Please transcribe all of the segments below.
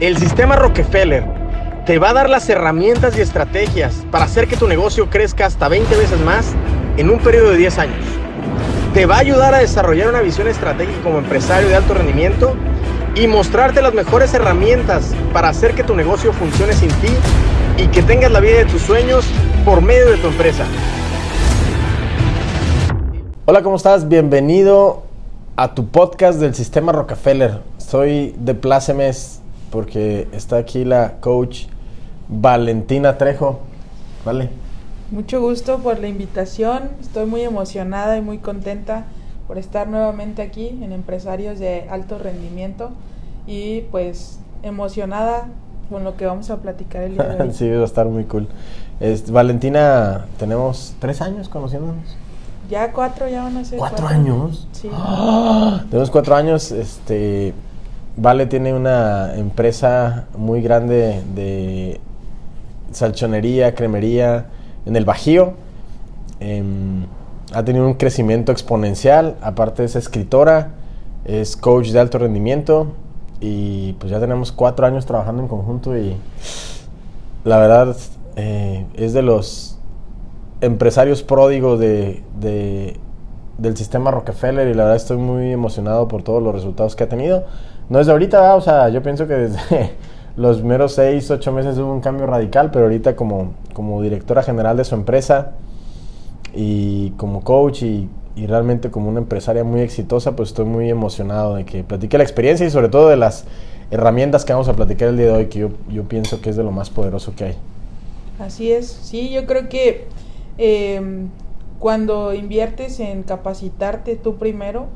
El sistema Rockefeller te va a dar las herramientas y estrategias para hacer que tu negocio crezca hasta 20 veces más en un periodo de 10 años. Te va a ayudar a desarrollar una visión estratégica como empresario de alto rendimiento y mostrarte las mejores herramientas para hacer que tu negocio funcione sin ti y que tengas la vida de tus sueños por medio de tu empresa. Hola, ¿cómo estás? Bienvenido a tu podcast del sistema Rockefeller. Soy de Plácemes porque está aquí la coach Valentina Trejo. ¿Vale? Mucho gusto por la invitación. Estoy muy emocionada y muy contenta por estar nuevamente aquí en Empresarios de Alto Rendimiento y pues emocionada con lo que vamos a platicar el día de hoy. sí, va a estar muy cool. Valentina, tenemos tres años conociéndonos. Ya cuatro, ya van a ser. ¿Cuatro, años? Sí. Tenemos cuatro años, este, Vale tiene una empresa muy grande de salchonería, cremería en el Bajío. Em, ha tenido un crecimiento exponencial. Aparte es escritora, es coach de alto rendimiento y pues ya tenemos cuatro años trabajando en conjunto y la verdad eh, es de los empresarios pródigos de, del sistema Rockefeller y la verdad estoy muy emocionado por todos los resultados que ha tenido no es de ahorita, o sea, yo pienso que desde los meros 6, 8 meses hubo un cambio radical, pero ahorita como, como directora general de su empresa y como coach y, realmente como una empresaria muy exitosa, pues estoy muy emocionado de que platique la experiencia y sobre todo de las herramientas que vamos a platicar el día de hoy, que yo, yo pienso que es de lo más poderoso que hay. Así es, sí, yo creo que em, cuando inviertes en capacitarte tú primero,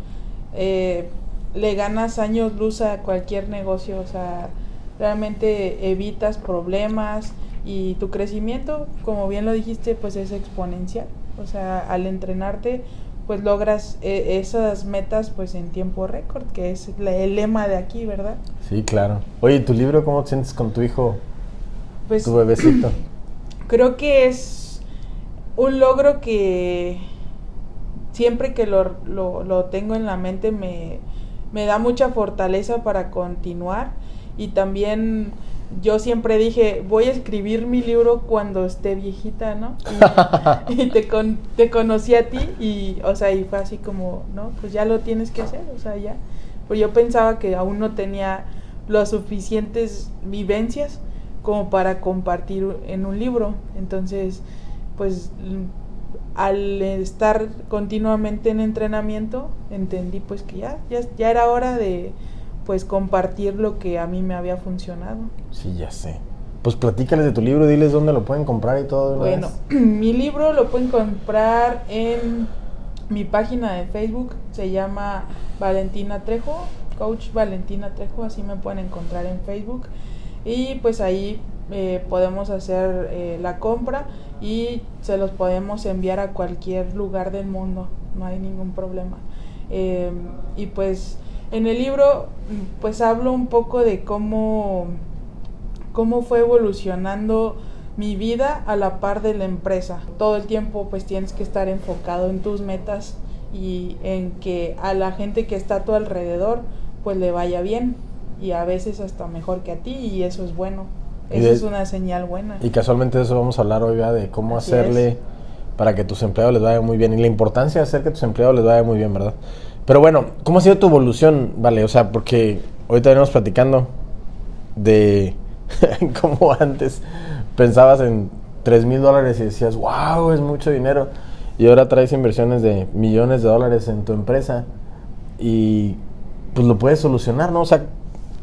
eh, le ganas años luz a cualquier negocio, o sea, realmente evitas problemas y tu crecimiento, como bien lo dijiste, pues es exponencial. O sea, al entrenarte, pues logras eh, esas metas pues en tiempo récord, que es el lema de aquí, ¿verdad? Sí, claro. Oye, ¿tu libro cómo te sientes con tu hijo? Pues, tu bebecito. Creo que es un logro que siempre que lo, lo tengo en la mente me, me da mucha fortaleza para continuar y también yo siempre dije, voy a escribir mi libro cuando esté viejita, ¿no? Y, te, te conocí a ti y, o sea, y fue así como, ¿no? Pues ya lo tienes que hacer, o sea, ya. Pues yo pensaba que aún no tenía las suficientes vivencias como para compartir en un libro. Entonces, pues al estar continuamente en entrenamiento, entendí pues que ya, ya, era hora de pues compartir lo que a mí me había funcionado. Sí, ya sé. Pues platícales de tu libro, diles dónde lo pueden comprar y todo. Bueno, mi libro lo pueden comprar en mi página de Facebook, se llama Valentina Trejo, Coach Valentina Trejo, así me pueden encontrar en Facebook. Y pues ahí eh, podemos hacer eh, la compra y se los podemos enviar a cualquier lugar del mundo, no hay ningún problema. Eh, y pues en el libro pues hablo un poco de cómo, cómo fue evolucionando mi vida a la par de la empresa. Todo el tiempo pues tienes que estar enfocado en tus metas y en que a la gente que está a tu alrededor pues le vaya bien y a veces hasta mejor que a ti y eso es bueno. Eso es una señal buena. Y casualmente de eso vamos a hablar hoy, de cómo hacerle para que tus empleados les vaya muy bien y la importancia de hacer que tus empleados les vaya muy bien, ¿verdad? Pero bueno, ¿cómo ha sido tu evolución, vale? O sea, porque ahorita venimos platicando de cómo antes pensabas en 3 mil dólares y decías, wow, es mucho dinero. Y ahora traes inversiones de millones de dólares en tu empresa y pues lo puedes solucionar, ¿no? O sea,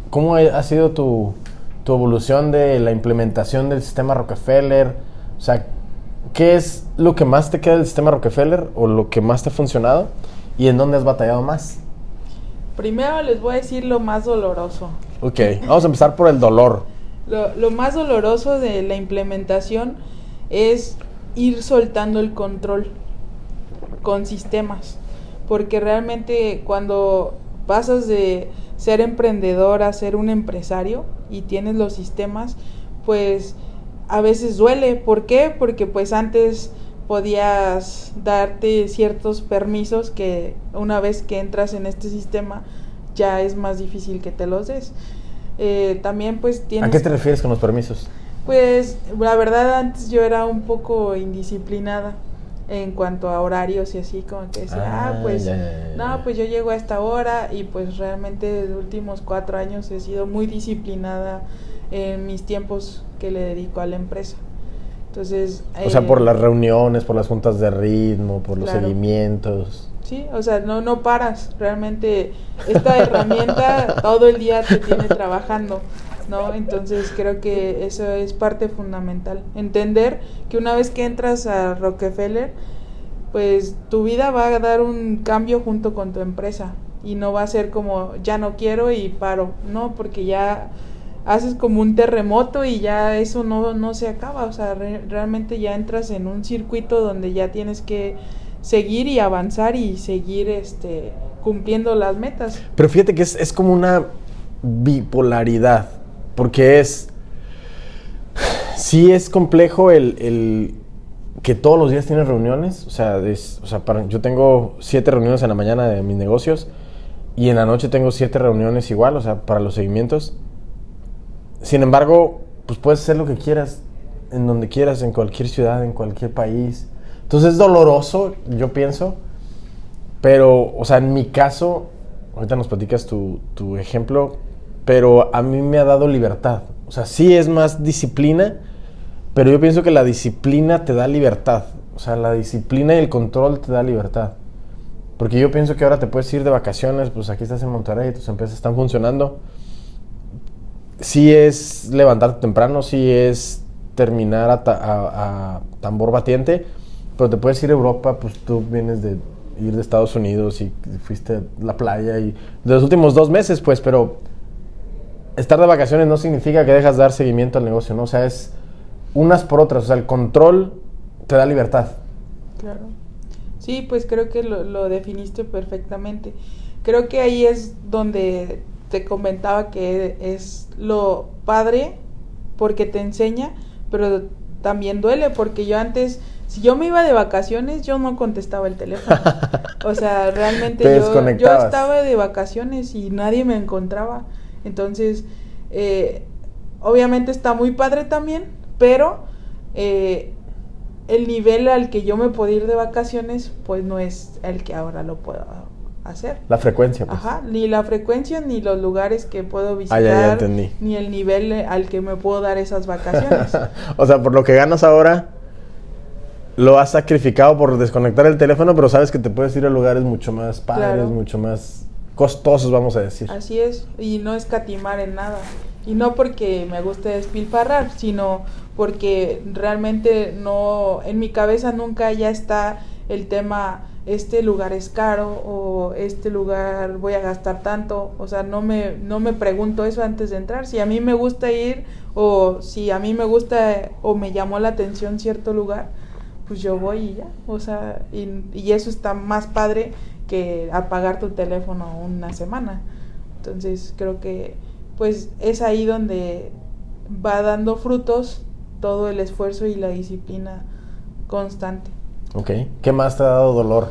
¿cómo ha sido tu, tu evolución de la implementación del sistema Rockefeller. O sea, ¿qué es lo que más te queda del sistema Rockefeller o lo que más te ha funcionado y en dónde has batallado más? Primero les voy a decir lo más doloroso. Ok, vamos a empezar por el dolor. Lo, lo más doloroso de la implementación es ir soltando el control con sistemas. Porque realmente cuando pasas de ser emprendedor a ser un empresario y tienes los sistemas, pues a veces duele. ¿Por qué? Porque pues antes podías darte ciertos permisos que una vez que entras en este sistema ya es más difícil que te los des. Eh, también pues tienes... ¿A qué te refieres con los permisos? Pues la verdad antes yo era un poco indisciplinada en cuanto a horarios y así como que decía, ah, Ah, pues ya, ya, ya, no, pues yo llego a esta hora y pues realmente los últimos cuatro años he sido muy disciplinada en mis tiempos que le dedico a la empresa. Entonces... O sea, eh, por las reuniones, por las juntas de ritmo, por los Claro. seguimientos. Sí, o sea, no, no paras. Realmente esta herramienta todo el día te tiene trabajando, ¿no? Entonces creo que eso es parte fundamental. Entender que una vez que entras a Rockefeller, pues tu vida va a dar un cambio junto con tu empresa y no va a ser como ya no quiero y paro, no, porque ya haces como un terremoto y ya eso no, no se acaba, o sea, re- realmente ya entras en un circuito donde ya tienes que seguir y avanzar y seguir este cumpliendo las metas. Pero fíjate que es, es como una bipolaridad, porque es... Sí es complejo el, el que todos los días tienes reuniones, o sea, es- o sea para- yo tengo siete reuniones en la mañana de mis negocios y en la noche tengo siete reuniones igual, o sea, para los seguimientos. Sin embargo, pues puedes hacer lo que quieras, en donde quieras, en cualquier ciudad, en cualquier país. Entonces es doloroso, yo pienso, pero, o sea, en mi caso, ahorita nos platicas tu, tu ejemplo, pero a mí me ha dado libertad. O sea, sí es más disciplina, pero yo pienso que la disciplina te da libertad. O sea, la disciplina y el control te da libertad. Porque yo pienso que ahora te puedes ir de vacaciones, pues aquí estás en Monterrey, tus empresas están funcionando. Sí es levantarte temprano, sí es terminar a, ta- a tambor batiente, pero te puedes ir a Europa, pues tú vienes de ir de Estados Unidos y fuiste a la playa y de los últimos dos meses, pues, pero estar de vacaciones no significa que dejas de dar seguimiento al negocio, ¿no? O sea, es unas por otras, o sea, el control te da libertad. Claro. Sí, pues creo que lo, lo definiste perfectamente. Creo que ahí es donde te comentaba que es lo padre porque te enseña, pero también duele porque yo antes, si yo me iba de vacaciones, yo no contestaba el teléfono. O sea, realmente Te yo, yo estaba de vacaciones y nadie me encontraba. Entonces, eh, obviamente está muy padre también, pero eh, el nivel al que yo me puedo ir de vacaciones, pues no es el que ahora lo puedo hacer. La frecuencia, pues. Ajá, ni la frecuencia, ni los lugares que puedo visitar, Ah, ya, ya entendí. ni el nivel eh, al que me puedo dar esas vacaciones. o sea, por lo que ganas ahora, lo has sacrificado por desconectar el teléfono, pero sabes que te puedes ir a lugares mucho más padres, Claro. mucho más costosos, vamos a decir. Así es, y no escatimar en nada. Y no porque me guste despilfarrar, sino porque realmente no, en mi cabeza nunca ya está el tema, este lugar es caro o este lugar voy a gastar tanto. O sea, no me, no me pregunto eso antes de entrar. Si a mí me gusta ir o si a mí me gusta o me llamó la atención cierto lugar, pues yo voy y ya. O sea, y, y eso está más padre que apagar tu teléfono una semana. Entonces creo que pues es ahí donde va dando frutos todo el esfuerzo y la disciplina constante. Ok. ¿Qué más te ha dado dolor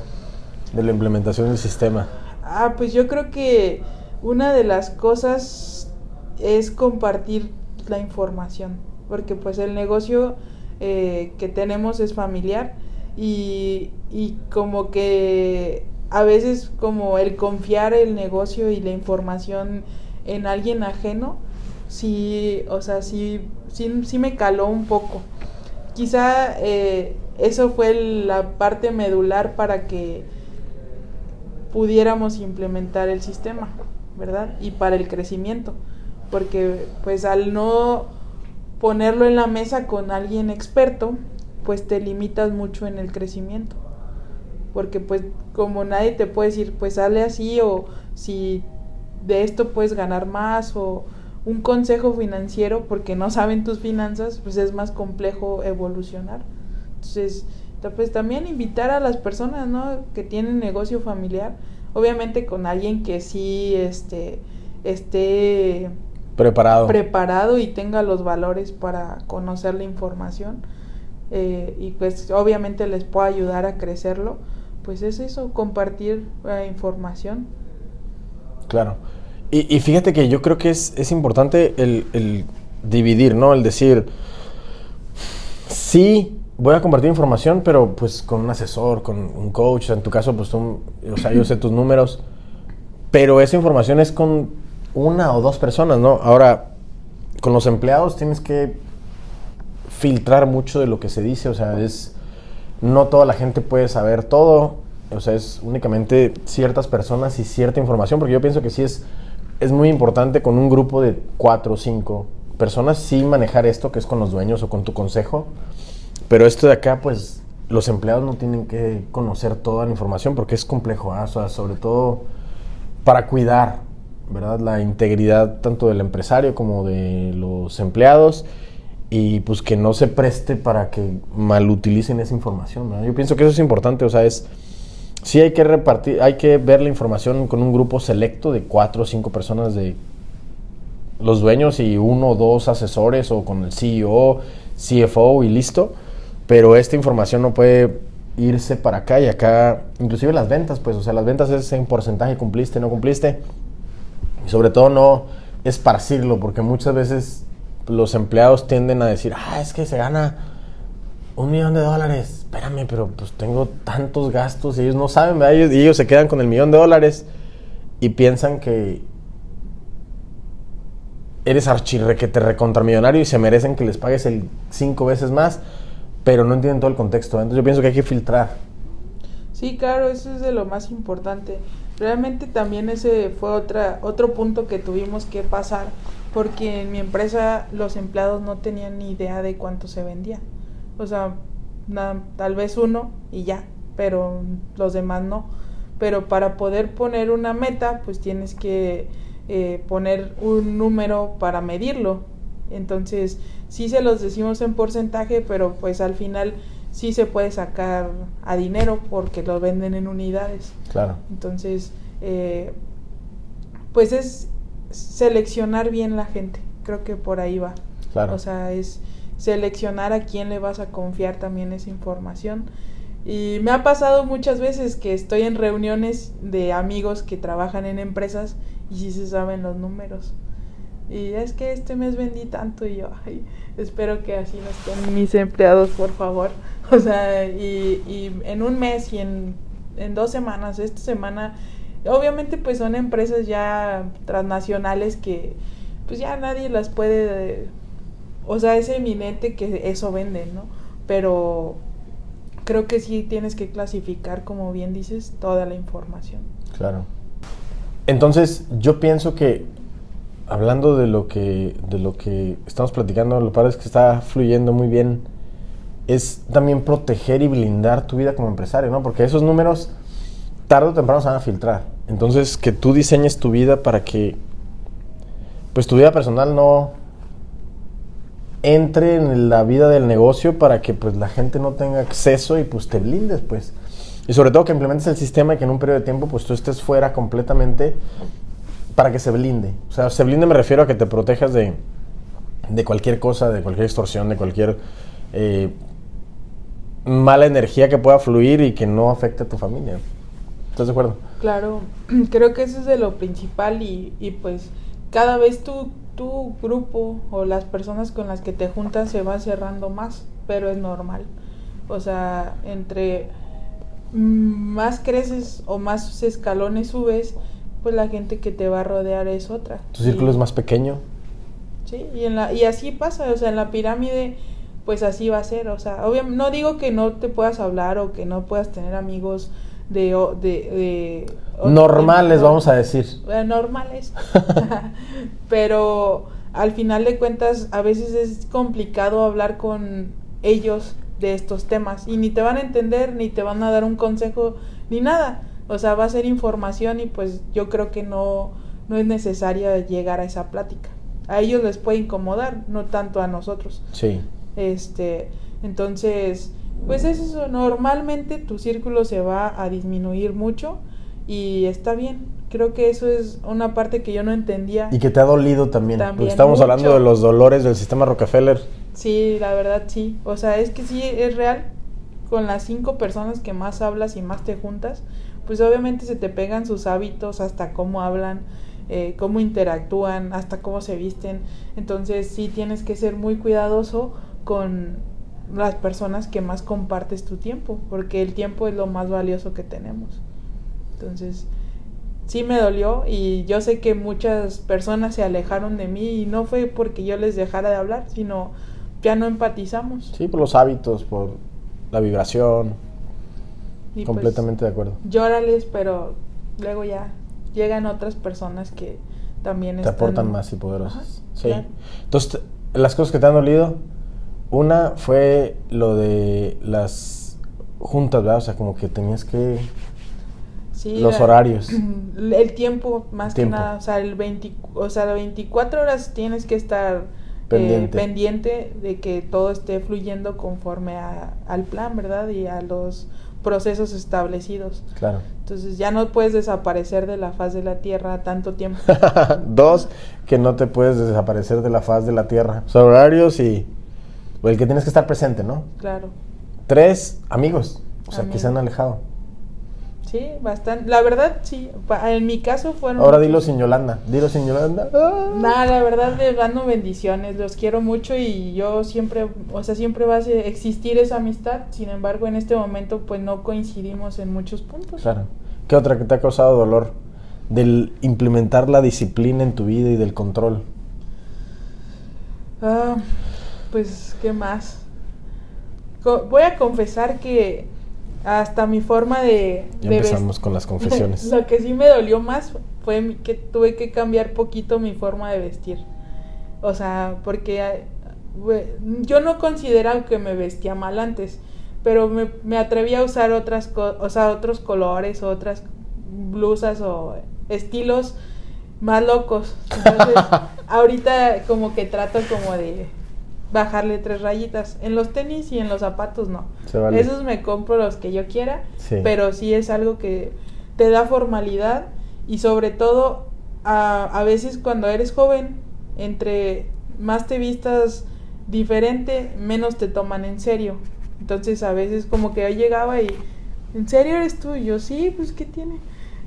de la implementación del sistema? Ah, pues yo creo que una de las cosas es compartir la información, porque pues el negocio eh, que tenemos es familiar y, y como que a veces como el confiar el negocio y la información en alguien ajeno, sí, o sea, sí, sí, sí me caló un poco. Quizá eh, eso fue la parte medular para que pudiéramos implementar el sistema, ¿verdad? Y para el crecimiento, porque pues al no ponerlo en la mesa con alguien experto, pues te limitas mucho en el crecimiento. Porque pues como nadie te puede decir, pues sale así o si de esto puedes ganar más o un consejo financiero porque no saben tus finanzas, pues es más complejo evolucionar. Entonces, pues también invitar a las personas, ¿no? Que tienen negocio familiar, obviamente con alguien que sí este, esté Preparado. preparado y tenga los valores para conocer la información eh, y pues obviamente les pueda ayudar a crecerlo, pues es eso, compartir eh, información. Claro. Y, y fíjate que yo creo que es, es importante el, el dividir, ¿no? El decir, sí, voy a compartir información, pero pues con un asesor, con un coach, en tu caso, pues tú, o sea, yo sé tus números, pero esa información es con una o dos personas, ¿no? Ahora, con los empleados tienes que filtrar mucho de lo que se dice, o sea, es, no toda la gente puede saber todo, o sea, es únicamente ciertas personas y cierta información, porque yo pienso que sí es, es muy importante con un grupo de cuatro o cinco personas sí manejar esto, que es con los dueños o con tu consejo, pero esto de acá, pues los empleados no tienen que conocer toda la información porque es complejo, ¿ah? o sea, sobre todo para cuidar, ¿verdad? La integridad tanto del empresario como de los empleados y pues que no se preste para que malutilicen esa información, ¿verdad? Yo pienso que eso es importante, o sea, es sí hay que repartir, hay que ver la información con un grupo selecto de cuatro o cinco personas de los dueños y uno o dos asesores o con el CEO, CFO y listo. Pero esta información no puede irse para acá y acá, inclusive las ventas, pues, o sea, las ventas es en porcentaje, cumpliste, no cumpliste. Y sobre todo no esparcirlo, porque muchas veces los empleados tienden a decir, ah, es que se gana un millón de dólares. Espérame, pero pues tengo tantos gastos y ellos no saben, ¿verdad? Ellos, y ellos se quedan con el millón de dólares y piensan que eres archirrequete recontramillonario y se merecen que les pagues el cinco veces más, pero no entienden todo el contexto. Entonces yo pienso que hay que filtrar. Sí, claro, eso es de lo más importante. Realmente también ese fue otra, otro punto que tuvimos que pasar, porque en mi empresa los empleados no tenían ni idea de cuánto se vendía. O sea, tal vez uno y ya, pero los demás no. Pero para poder poner una meta, pues tienes que eh, poner un número para medirlo. Entonces, sí se los decimos en porcentaje, pero pues al final sí se puede sacar a dinero porque lo venden en unidades. Claro. Entonces, eh, pues es seleccionar bien la gente. Creo que por ahí va. Claro. O sea, es seleccionar a quién le vas a confiar también esa información. Y me ha pasado muchas veces que estoy en reuniones de amigos que trabajan en empresas y sí se saben los números. Y es que este mes vendí tanto y yo, ay, espero que así no estén mis empleados, por favor. O sea, y, y en un mes y en, en dos semanas, esta semana, obviamente pues son empresas ya transnacionales que pues ya nadie las puede, o sea, es eminente que eso venden, ¿no? Pero creo que sí tienes que clasificar, como bien dices, toda la información. Claro. Entonces, yo pienso que hablando de lo que, de lo que estamos platicando, lo que es que está fluyendo muy bien, es también proteger y blindar tu vida como empresario, ¿no? Porque esos números tarde o temprano se van a filtrar. Entonces, que tú diseñes tu vida para que, pues tu vida personal no entre en la vida del negocio para que pues la gente no tenga acceso y pues te blindes, pues. Y sobre todo que implementes el sistema y que en un periodo de tiempo pues tú estés fuera completamente para que se blinde. O sea, se blinde me refiero a que te protejas de, de cualquier cosa, de cualquier extorsión, de cualquier eh, mala energía que pueda fluir y que no afecte a tu familia. ¿Estás de acuerdo? Claro, creo que eso es de lo principal y, y pues cada vez tu, tu grupo o las personas con las que te juntas se va cerrando más, pero es normal. O sea, entre más creces o más escalones subes, pues la gente que te va a rodear es otra. Tu círculo es más pequeño. Sí, y, en la, y así pasa, o sea, en la pirámide pues así va a ser, o sea, obviamente no digo que no te puedas hablar o que no puedas tener amigos de... de, normales, vamos a decir. normales, pero al final de cuentas a veces es complicado hablar con ellos de estos temas y ni te van a entender, ni te van a dar un consejo, ni nada. O sea, va a ser información y pues yo creo que no, no es necesaria llegar a esa plática. A ellos les puede incomodar, no tanto a nosotros. Sí. Este, entonces, pues es eso, normalmente tu círculo se va a disminuir mucho y está bien. Creo que eso es una parte que yo no entendía. Y que te ha dolido también. estamos hablando de los dolores del sistema Rockefeller. Sí, la verdad sí. O sea, es que sí es real. Con las cinco personas que más hablas y más te juntas, pues obviamente se te pegan sus hábitos, hasta cómo hablan. eh, cómo interactúan, hasta cómo se visten. Entonces sí tienes que ser muy cuidadoso con las personas que más compartes tu tiempo, porque el tiempo es lo más valioso que tenemos. Entonces, sí me dolió y yo sé que muchas personas se alejaron de mí y no fue porque yo les dejara de hablar, sino ya no empatizamos. Sí, por los hábitos, por la vibración. Y pues, Completamente de acuerdo. Llórales, pero luego ya llegan otras personas que también Te están... aportan más y poderosas. Ajá, sí. claro. Entonces, las cosas que te han dolido, una fue lo de las juntas, ¿verdad? O sea, como que tenías que... Sí, Los la- horarios. El tiempo, más Tiempo. que nada. O sea, el 20, o sea, las 24 horas tienes que estar eh, Pendiente. pendiente de que todo esté fluyendo conforme a- al plan, ¿verdad? Y a los procesos establecidos. Claro. Entonces ya no puedes desaparecer de la faz de la Tierra tanto tiempo. Dos, que no te puedes desaparecer de la faz de la tierra. Son horarios y... o el que tienes que estar presente, ¿no? claro. Tres, amigos. O sea, que se han alejado. Sí, bastante. La verdad, sí. En mi caso fueron... Ahora muchos. dilo sin Yolanda. Dilo sin Yolanda. Ah. Nada, la verdad les mando bendiciones, los quiero mucho y yo siempre, o sea, siempre va a existir esa amistad, sin embargo en este momento pues no coincidimos en muchos puntos. Claro. ¿Qué otra que te ha causado dolor? Del implementar la disciplina en tu vida y del control. Ah, pues, ¿qué más? Co- voy a confesar que hasta mi forma de... Ya de empezamos con las confesiones. Lo que sí me dolió más fue que tuve que cambiar poquito mi forma de vestir. O sea, porque we- yo no consideraba que me vestía mal antes, pero me, me atreví a usar otras co- o sea, otros colores, otras blusas o estilos más locos. Entonces, ahorita como que trato como de bajarle tres rayitas. En los tenis y en los zapatos no. Se vale. Esos me compro los que yo quiera, Sí. pero sí es algo que te da formalidad y sobre todo a, a veces cuando eres joven, entre más te vistas diferente, menos te toman en serio. Entonces a veces como que yo llegaba y, ¿en serio eres tú? Y yo, sí, pues ¿qué tiene?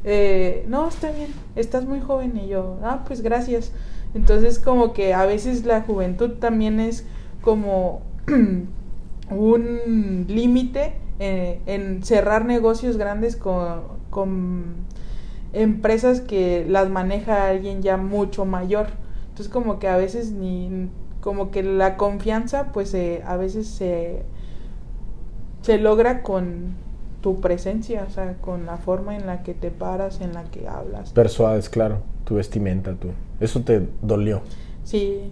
"Eh, no, está bien, estás muy joven y yo, ah, pues gracias. Entonces como que a veces la juventud también es como un límite eh, en cerrar negocios grandes con, con empresas que las maneja alguien ya mucho mayor. Entonces como que a veces ni como que la confianza pues a veces se se logra con tu presencia, o sea, con la forma en la que te paras, en la que hablas. Persuades, claro. Tu vestimenta, tú. Eso te dolió. Sí,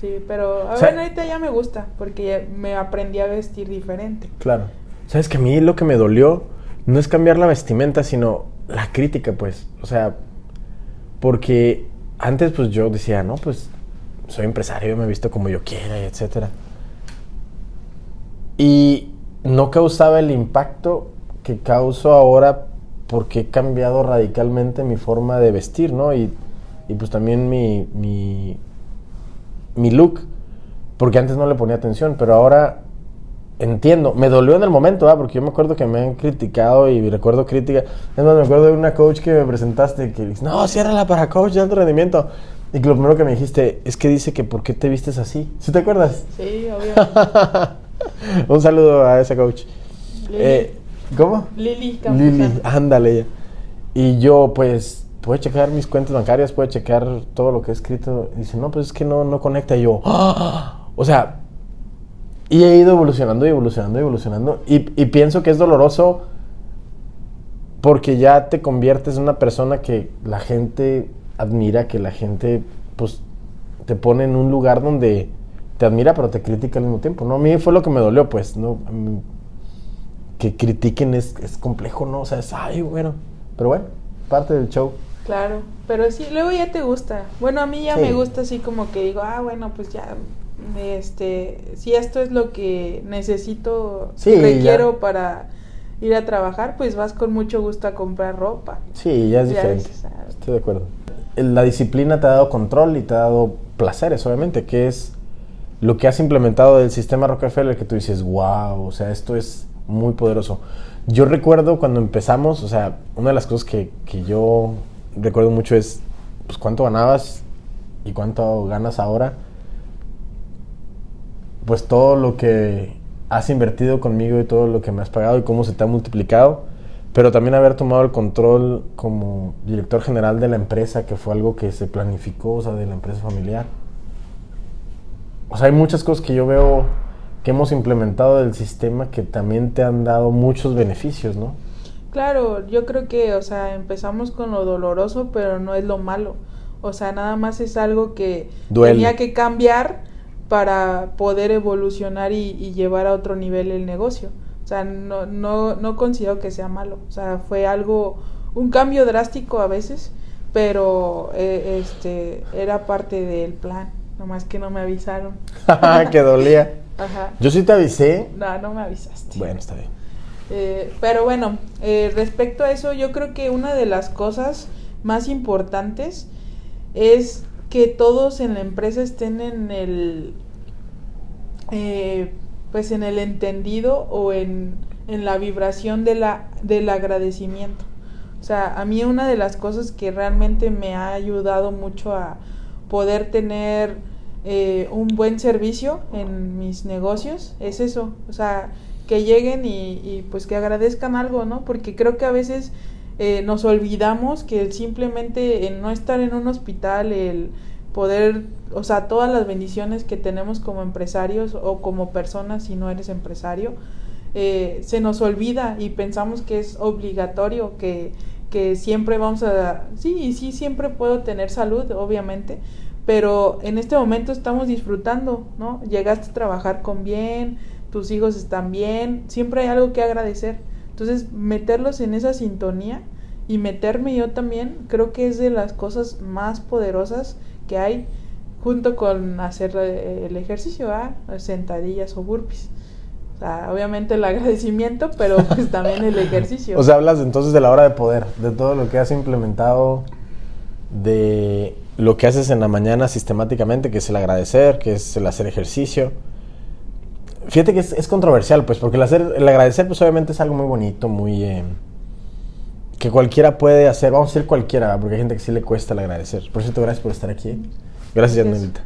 sí, pero a O sea- bueno, ahorita ya me gusta porque me aprendí a vestir diferente. Claro. Sabes que a mí lo que me dolió no es cambiar la vestimenta, sino la crítica, pues. O sea, porque antes pues yo decía, no, pues soy empresario, me he visto como yo quiera, etcétera. Y no causaba el impacto que causo ahora porque he cambiado radicalmente mi forma de vestir, ¿no? Y, y pues también mi, mi, mi look, porque antes no le ponía atención, pero ahora entiendo. Me dolió en el momento, ¿ah? porque yo me acuerdo que me han criticado y recuerdo crítica. Es más, me acuerdo de una coach que me presentaste que dice, no, ciérrala para coach de alto rendimiento. Y que lo primero que me dijiste es que dice que ¿por qué te vistes así? ¿Sí te acuerdas? Sí, obvio. Un saludo a esa coach. Eh, ¿Cómo? Lili. Lili, ándale. ella. Y yo, pues, puede checar mis cuentas bancarias, puede checar todo lo que he escrito. Y dice, no, pues es que no, no conecta. Y yo, ¡ah! o sea, y he ido evolucionando y evolucionando y evolucionando. Y, y pienso que es doloroso porque ya te conviertes en una persona que la gente admira, que la gente, pues, te pone en un lugar donde te admira, pero te critica al mismo tiempo, ¿no? A mí fue lo que me dolió, pues, ¿no? Que critiquen es, es complejo, ¿no? O sea, es, ay, bueno. Pero bueno, parte del show. Claro, pero sí, luego ya te gusta. Bueno, a mí ya Sí. me gusta así como que digo, ah, bueno, pues ya, este, si esto es lo que necesito, Sí, requiero ya. para ir a trabajar, pues vas con mucho gusto a comprar ropa. Sí, ya es Ya diferente. dices, ah, Estoy de acuerdo. La disciplina te ha dado control y te ha dado placeres, obviamente, que es lo que has implementado del sistema Rockefeller, que tú dices, wow, o sea, esto es muy poderoso. Yo recuerdo cuando empezamos, o sea, una de las cosas que, que yo recuerdo mucho es pues cuánto ganabas y cuánto ganas ahora, pues todo lo que has invertido conmigo y todo lo que me has pagado y cómo se te ha multiplicado, pero también haber tomado el control como director general de la empresa, que fue algo que se planificó, o sea, de la empresa familiar. O sea, hay muchas cosas que yo veo que hemos implementado del sistema que también te han dado muchos beneficios, ¿no? Claro, yo creo que, o sea, empezamos con lo doloroso, pero no es lo malo. O sea, nada más es algo que tenía que cambiar para poder evolucionar y, llevar a otro nivel el negocio. O sea, no, no, no considero que sea malo. O sea, fue algo, un cambio drástico a veces, pero eh, este era parte del plan. Nomás que no me avisaron. que dolía. Ajá. Yo sí te avisé. No, no me avisaste. Bueno, está bien. Eh, pero bueno, eh, respecto a eso, yo creo que una de las cosas más importantes es que todos en la empresa estén en el eh, pues en el entendido o en, en la vibración de la, del agradecimiento. O sea, a mí una de las cosas que realmente me ha ayudado mucho a poder tener eh, un buen servicio en mis negocios es eso. O sea, que lleguen y, pues que agradezcan algo, ¿no? Porque creo que a veces eh, nos olvidamos que simplemente no estar en un hospital, el poder, o sea, todas las bendiciones que tenemos como empresarios o como personas si no eres empresario, eh, se nos olvida y pensamos que es obligatorio, que, que siempre vamos a, sí, sí, siempre puedo tener salud, obviamente, pero en este momento estamos disfrutando, ¿no? Llegaste a trabajar con bien, tus hijos están bien, siempre hay algo que agradecer. Entonces, meterlos en esa sintonía y meterme yo también, creo que es de las cosas más poderosas que hay junto con hacer eh, el ejercicio, ¿ah? sentadillas o burpees. O sea, obviamente el agradecimiento, pero pues también el ejercicio. o sea, hablas entonces de la hora de poder, de todo lo que has implementado, de lo que haces en la mañana sistemáticamente, que es el agradecer, que es el hacer ejercicio. Fíjate que es, controversial, pues, porque el, hacer, el agradecer, pues obviamente es algo muy bonito, muy... Eh, que cualquiera puede hacer, vamos a decir cualquiera, porque hay gente que sí le cuesta el agradecer. Por cierto, gracias por estar aquí. Gracias, Yanelita.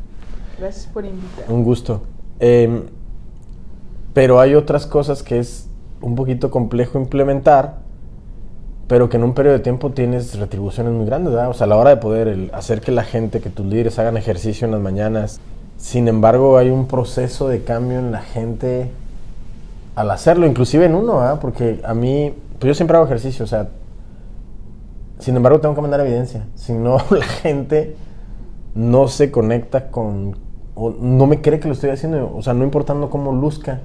Gracias por invitar. Un gusto. Em, pero hay otras cosas que es un poquito complejo implementar, pero que en un periodo de tiempo tienes retribuciones muy grandes, ¿verdad? O sea, a la hora de poder hacer que la gente, que tus líderes hagan ejercicio en las mañanas. Sin embargo, hay un proceso de cambio en la gente al hacerlo, inclusive en uno, ¿verdad? Porque a mí, pues yo siempre hago ejercicio, o sea, sin embargo, tengo que mandar evidencia. Si no, la gente no se conecta con... O no me cree que lo estoy haciendo. O sea, no importando cómo luzca.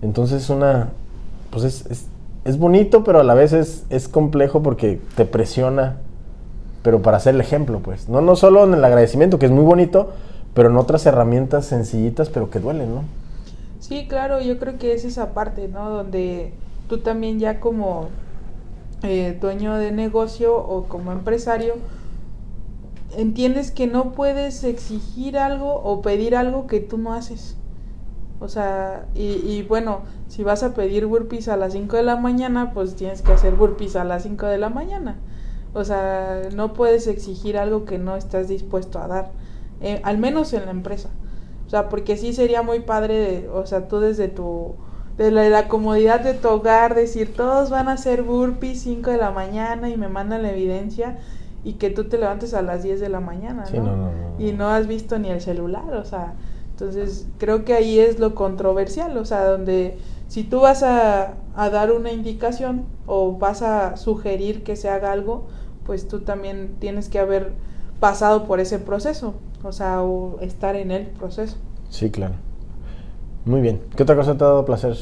Entonces es una... Pues es, es, bonito, pero a la vez es, es, complejo porque te presiona. Pero para hacer el ejemplo, pues. No, no solo en el agradecimiento, que es muy bonito, pero en otras herramientas sencillitas, pero que duelen, ¿no? Sí, claro, yo creo que es esa parte, ¿no? Donde tú también ya como eh, dueño de negocio o como empresario, entiendes que no puedes exigir algo o pedir algo que tú no haces. O sea, y, bueno, si vas a pedir burpees a las 5 de la mañana, pues tienes que hacer burpees a las 5 de la mañana. O sea, no puedes exigir algo que no estás dispuesto a dar, eh, al menos en la empresa. O sea, porque sí sería muy padre, o sea, tú desde tu de la, comodidad de tu hogar, decir todos van a hacer burpees 5 de la mañana y me mandan la evidencia y que tú te levantes a las 10 de la mañana, ¿no? y no has visto ni el celular, o sea, entonces creo que ahí es lo controversial, o sea, donde si tú vas a, a dar una indicación o vas a sugerir que se haga algo, pues tú también tienes que haber pasado por ese proceso, o sea, o estar en el proceso. Sí, claro. Muy bien. ¿Qué otra cosa te ha dado placer?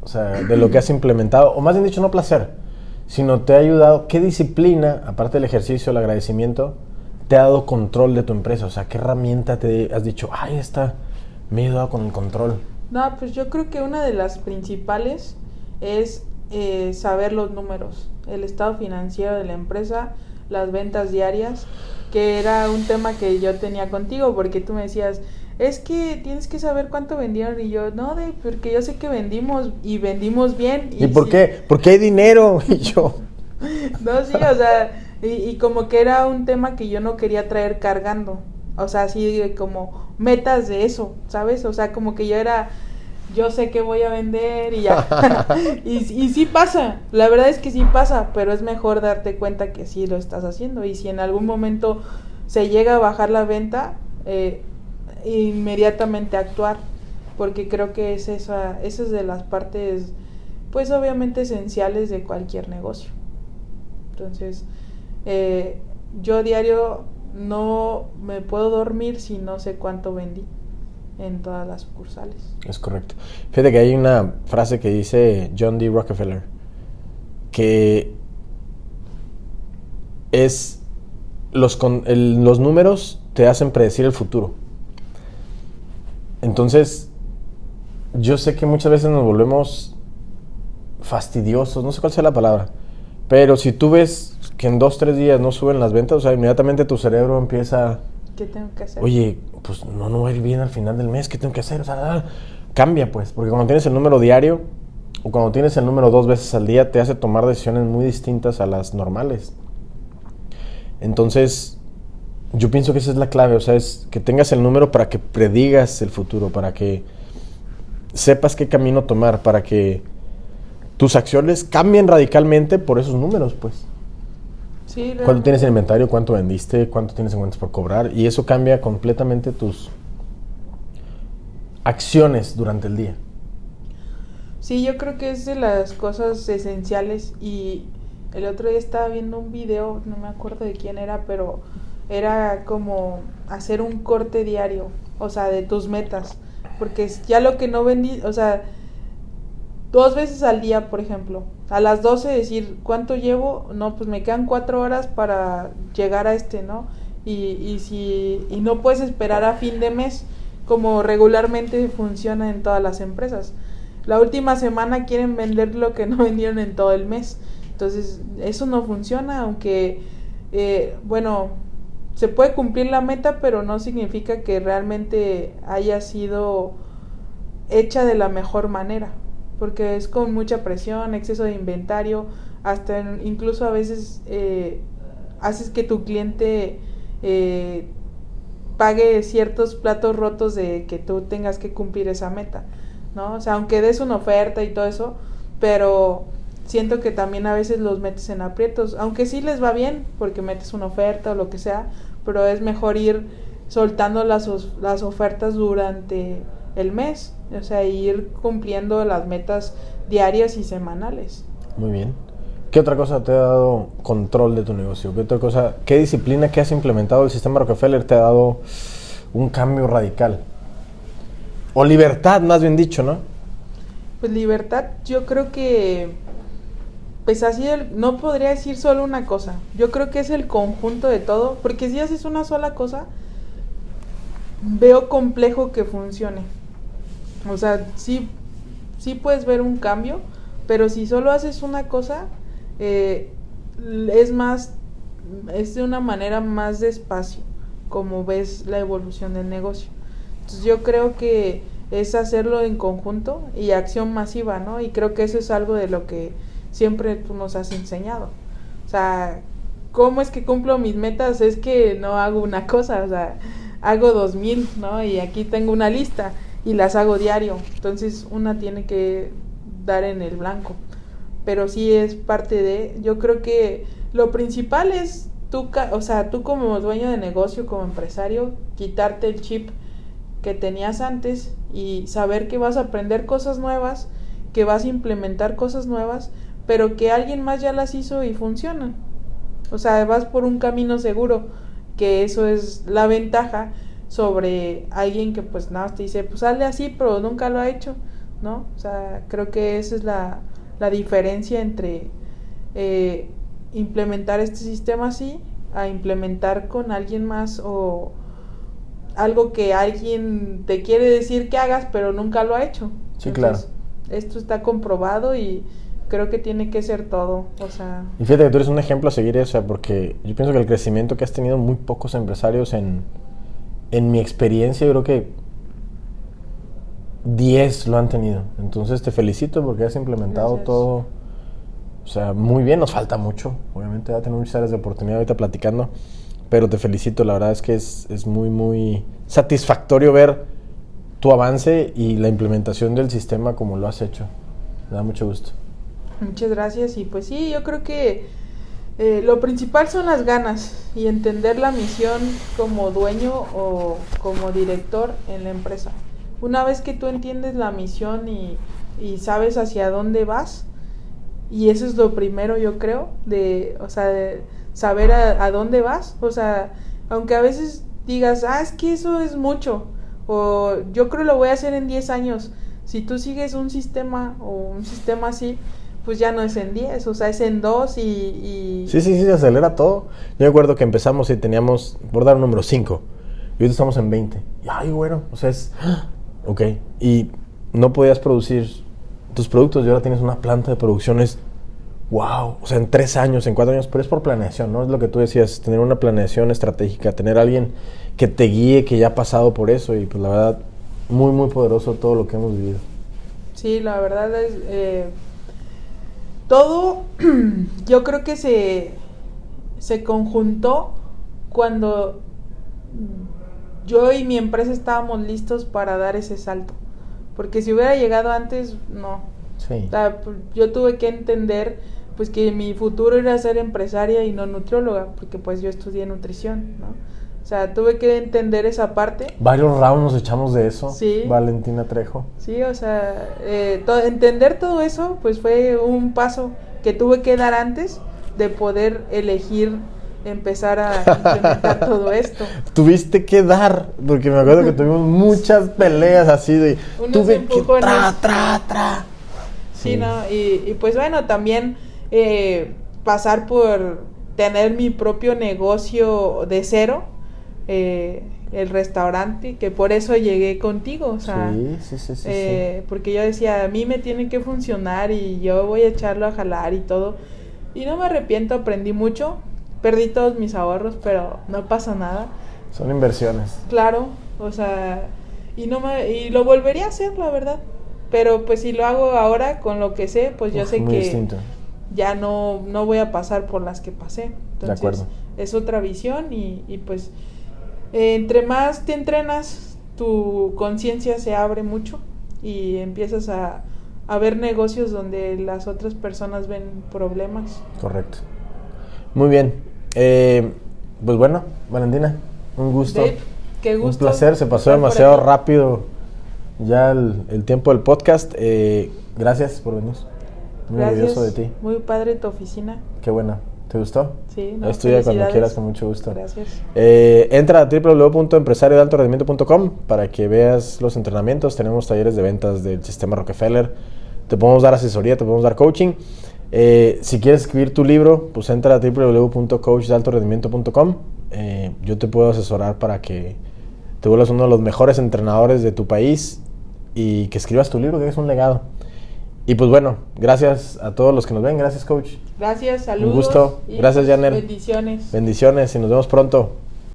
O sea, de lo que has implementado, o más bien dicho, no placer, sino te ha ayudado, ¿qué disciplina, aparte del ejercicio, el agradecimiento, te ha dado control de tu empresa? O sea, ¿qué herramienta te has dicho, ay, esta me ha ayudado con el control? No, pues yo creo que una de las principales es eh, saber los números, el estado financiero de la empresa, las ventas diarias, que era un tema que yo tenía contigo, porque tú me decías, es que tienes que saber cuánto vendieron y yo, no, de, porque yo sé que vendimos y vendimos bien. ¿Y, por qué? Porque hay dinero y yo. no, sí, o sea, y, como que era un tema que yo no quería traer cargando. O sea, así como metas de eso, ¿sabes? O sea, como que yo era, yo sé que voy a vender y ya. y, y sí pasa, la verdad es que sí pasa, pero es mejor darte cuenta que sí lo estás haciendo. Y si en algún momento se llega a bajar la venta, eh, inmediatamente actuar, porque creo que es esa, esa es de las partes, pues obviamente esenciales de cualquier negocio. Entonces, eh, yo diario no me puedo dormir si no sé cuánto vendí en todas las sucursales. Es correcto. Fíjate que hay una frase que dice John D. Rockefeller, que es los, los números te hacen predecir el futuro. Entonces, yo sé que muchas veces nos volvemos fastidiosos, no sé cuál sea la palabra, pero si tú ves que en dos, tres días no suben las ventas, o sea, inmediatamente tu cerebro empieza... ¿Qué tengo que hacer? Oye, pues no, no va a ir bien al final del mes, ¿qué tengo que hacer? O sea, cambia pues, porque cuando tienes el número diario o cuando tienes el número dos veces al día, te hace tomar decisiones muy distintas a las normales. Entonces, yo pienso que esa es la clave, o sea, es que tengas el número para que predigas el futuro, para que sepas qué camino tomar, para que tus acciones cambien radicalmente por esos números, pues. Sí, ¿Cuánto tienes en inventario? ¿Cuánto vendiste? ¿Cuánto tienes en cuentas por cobrar? Y eso cambia completamente tus acciones durante el día. Sí, yo creo que es de las cosas esenciales y el otro día estaba viendo un video, no me acuerdo de quién era, pero era como hacer un corte diario, o sea, de tus metas, porque ya lo que no vendí, o sea, dos veces al día, por ejemplo, a las 12 decir, ¿cuánto llevo? No, pues me quedan cuatro horas para llegar a este, ¿no? Y, y, si, y no puedes esperar a fin de mes, como regularmente funciona en todas las empresas. La última semana quieren vender lo que no vendieron en todo el mes. Entonces, eso no funciona, aunque, eh, bueno, se puede cumplir la meta, pero no significa que realmente haya sido hecha de la mejor manera, porque es con mucha presión, exceso de inventario, hasta incluso a veces eh, haces que tu cliente eh, pague ciertos platos rotos de que tú tengas que cumplir esa meta, ¿no? O sea, aunque des una oferta y todo eso, pero siento que también a veces los metes en aprietos, aunque sí les va bien porque metes una oferta o lo que sea, pero es mejor ir soltando las, las ofertas durante el mes, o sea, ir cumpliendo las metas diarias y semanales. Muy bien. ¿Qué otra cosa te ha dado control de tu negocio? ¿Qué otra cosa, qué disciplina que has implementado el sistema Rockefeller te ha dado un cambio radical? O libertad, más bien dicho, ¿no? Pues libertad, yo creo que pues así no podría decir solo una cosa. Yo creo que es el conjunto de todo, porque si haces una sola cosa, veo complejo que funcione. O sea, sí, sí puedes ver un cambio, pero si solo haces una cosa, eh, es más, es de una manera más despacio, como ves la evolución del negocio. Entonces yo creo que es hacerlo en conjunto y acción masiva, ¿no? Y creo que eso es algo de lo que siempre tú nos has enseñado. O sea, ¿cómo es que cumplo mis metas? Es que no hago una cosa, o sea, hago dos mil, ¿no? Y aquí tengo una lista y las hago diario. Entonces una tiene que dar en el blanco. Pero sí es parte de, yo creo que lo principal es tú, o sea, tú como dueño de negocio, como empresario, quitarte el chip que tenías antes y saber que vas a aprender cosas nuevas, que vas a implementar cosas nuevas, pero que alguien más ya las hizo y funcionan. O sea, vas por un camino seguro, que eso es la ventaja sobre alguien que pues nada, te dice, pues sale así, pero nunca lo ha hecho, ¿no? O sea, creo que esa es la, la diferencia entre eh, implementar este sistema así a implementar con alguien más o algo que alguien te quiere decir que hagas, pero nunca lo ha hecho. Sí, claro. Esto está comprobado y creo que tiene que ser todo, o sea... Y fíjate que tú eres un ejemplo a seguir, o sea, porque yo pienso que el crecimiento que has tenido muy pocos empresarios en, en mi experiencia, yo creo que 10 lo han tenido. Entonces te felicito porque has implementado todo O sea, muy bien, nos falta mucho. Obviamente va a tener muchas áreas de oportunidad ahorita platicando. Pero te felicito, la verdad es que es, es muy, muy satisfactorio ver tu avance y la implementación del sistema como lo has hecho. Me da mucho gusto. Muchas gracias y pues sí, yo creo que eh, lo principal son las ganas y entender la misión como dueño o como director en la empresa. Una vez que tú entiendes la misión y, y sabes hacia dónde vas, y eso es lo primero yo creo, de, o sea, de saber a, a dónde vas, o sea, aunque a veces digas, ah, es que eso es mucho, o yo creo lo voy a hacer en 10 años, si tú sigues un sistema o un sistema así, pues ya no es en 10, o sea, es en 2 y, y... Sí, sí, sí, se acelera todo. Yo me acuerdo que empezamos y teníamos, por dar un número, 5. Y ahorita estamos en 20. Y, ay, bueno, o sea, es... Ok. Y no podías producir tus productos y ahora tienes una planta de producciones. Wow. O sea, en tres años, en cuatro años, pero es por planeación, ¿no? Es lo que tú decías, tener una planeación estratégica, tener alguien que te guíe, que ya ha pasado por eso. Y pues la verdad, muy, muy poderoso todo lo que hemos vivido. Sí, la verdad es... Eh, todo yo creo que se, se conjuntó cuando yo y mi empresa estábamos listos para dar ese salto. Porque si hubiera llegado antes, no. Sí. O sea, yo tuve que entender pues que mi futuro era ser empresaria y no nutrióloga, porque pues yo estudié nutrición, ¿no? O sea, tuve que entender esa parte. Varios rounds nos echamos de eso. Sí. Valentina Trejo. Sí, o sea, eh, to- entender todo eso, pues fue un paso que tuve que dar antes de poder elegir empezar a implementar todo esto. Tuviste que dar, porque me acuerdo que tuvimos muchas peleas así de... Unos tuve que empujones. tra, tra, tra. Sí, ¿no? Y, y pues bueno, también eh, pasar por tener mi propio negocio de cero, eh, el restaurante, que por eso llegué contigo, o sea, sí, sí, sí, sí, sí. eh, porque yo decía, a mí me tiene que funcionar y yo voy a echarlo a jalar y todo. Y no me arrepiento, aprendí mucho, perdí todos mis ahorros, pero no pasa nada. Son inversiones. Claro, o sea, y no me y lo volvería a hacer, la verdad. Pero pues si lo hago ahora con lo que sé, pues yo Uf, sé que distinto. ya no no voy a pasar por las que pasé. Entonces, acuerdo. es otra visión y, y pues entre más te entrenas, tu conciencia se abre mucho y empiezas a, a ver negocios donde las otras personas ven problemas. Correcto. Muy bien. Eh, pues bueno, Valentina, un gusto. Dave, qué gusto. Un placer, se pasó demasiado rápido ya el, el tiempo del podcast. Eh, gracias por venir. Muy Gracias. orgulloso de ti. Muy padre tu oficina. Qué buena. ¿Te gustó? Sí, no, Estudia cuando quieras, con mucho gusto. Gracias. Eh, entra a www.empresariodealtorendimiento.com para que veas los entrenamientos. Tenemos talleres de ventas del sistema Rockefeller. Te podemos dar asesoría, te podemos dar coaching. Eh, si quieres escribir tu libro, pues entra a www.coachdealtorendimiento.com. Eh, yo te puedo asesorar para que te vuelvas uno de los mejores entrenadores de tu país y que escribas tu libro, que es un legado. Y pues bueno, gracias a todos los que nos ven. Gracias, coach. Gracias, saludos. gusto. y Gracias, Janel. Bendiciones. Bendiciones y nos vemos pronto.